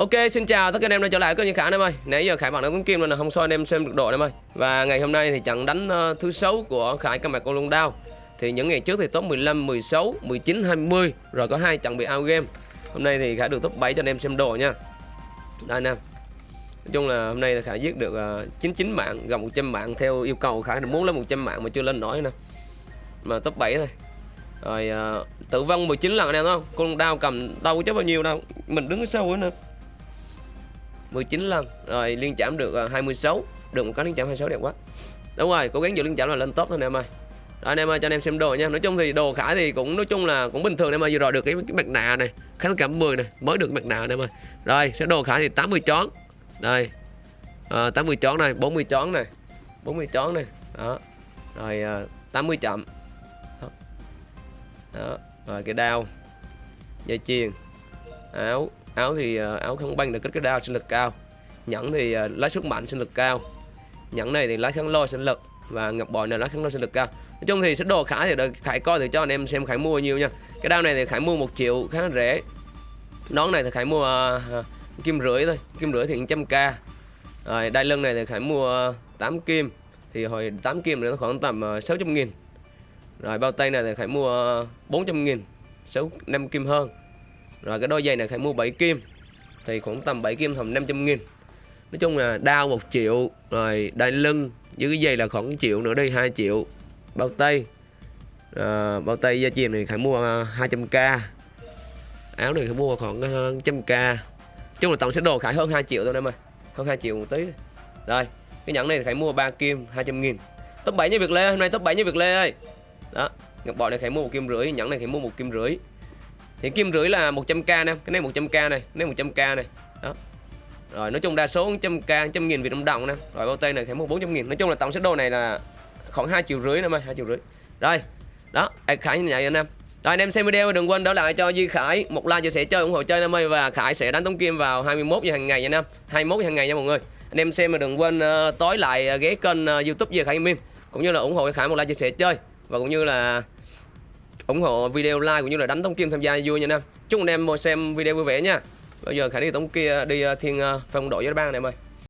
Ok, xin chào tất cả anh em đã trở lại kênh Khải anh em ơi. Nãy giờ Khải bạn đã cũng kim là không soi anh em xem được độ anh em ơi. Và ngày hôm nay thì trận đánh uh, thứ sáu của Khải cầm bạc con lông đao. Thì những ngày trước thì top 15, 16, 19, 20 rồi có hai trận bị out game. Hôm nay thì Khải được top 7 cho anh em xem đồ nha. Đây anh em. Nói chung là hôm nay là Khải giết được ờ, uh, 99 mạng, gần 100 mạng theo yêu cầu Khải muốn lên 100 mạng mà chưa lên nổi nè. Mà top 7 thôi. Rồi uh, tử vong 19 lần anh em không? Con đao cầm đâu chứ bao nhiêu đâu. Mình đứng ở sau nữa 19 lần rồi liên chạm được à, 26 được một cái liên chạm 26 đẹp quá. Đúng rồi cố gắng giữ liên chạm là lên top thôi nè em ơi. Rồi anh em ơi cho anh em xem đồ nha. Nói chung thì đồ khải thì cũng nói chung là cũng bình thường em ơi. Vừa rồi được cái, cái mặt nạ này kháng cảm 10 này mới được mặt nạ anh em ơi. Rồi sẽ đồ khải thì 80 chón đây à, 80 chón này 40 chón này 40 chón này. Đó rồi ờ, à, 80 chậm. Đó. đó rồi cái đao dây chuyền áo áo thì uh, áo kháng băng được kích cái đao sinh lực cao. Nhẫn thì ờ, uh, lái sức mạnh sinh lực cao. Nhẫn này thì lái kháng lôi sinh lực và ngọc bội này lái kháng lôi sinh lực cao. Nói chung thì sẽ đồ khải thì đợi khải coi thì cho anh em xem khải mua nhiêu nha. Cái đao này thì khải mua một triệu khá rẻ. Nón này thì khải mua uh, kim rưỡi thôi kim rưỡi thì 100 k. Rồi đai lưng này thì khải mua uh, 8 kim. Thì hồi 8 kim nó khoảng tầm uh, 600 nghìn. Rồi bao tay này thì khải mua uh, 400 nghìn 6 5 kim hơn rồi cái đôi giày này Khải mua 7 kim Thì khoảng tầm 7 kim tầm 500 nghìn. Nói chung là đao 1 triệu Rồi đai lưng dưới cái giày là khoảng 1 triệu nữa đi 2 triệu. Bao tay à, Bao tay da chìm này Khải mua à, 200k Áo này Khải mua khoảng à, 100k chung là tổng sẽ đồ Khải hơn 2 triệu thôi em ơi Hơn 2 triệu một tí. Rồi cái nhẫn này Khải mua 3 kim 200 nghìn. Top 7 như Việt Lê Hôm nay top 7 như Việt Lê ơi. Đó Ngọc bội này Khải mua một kim rưỡi Nhẫn này Khải mua một kim rưỡi thì kim rưỡi là 100k nè cái này 100k này cái này 100k này. Đó. Rồi nói chung đa số 100k 100 nghìn Việt Nam đồng nè. Rồi bao tay này khoảng 400 nghìn. Nói chung là tổng số đồ này là khoảng 2 triệu rưỡi năm ơi 2 triệu rưỡi. Rồi đó Khải như vậy anh em. Rồi anh em xem video đừng quên đỡ lại cho Duy Khải một like chia sẻ chơi ủng hộ chơi năm ơi và Khải sẽ đánh tống kim vào 21 giờ hàng ngày nha anh em. 21 giờ hàng ngày nha mọi người. Anh em xem mà đừng quên uh, tối lại ờ, ghé kênh uh, YouTube Duy Khải Min cũng như là ủng hộ Khải một like chia sẻ chơi và cũng như là ủng hộ video like cũng như là đánh tống kim tham gia vui nha anh em. Chúc anh em xem video vui vẻ nha. Bây giờ khải đi tống kia đi ờ, thiên ờ, phong đội với bang này em ơi.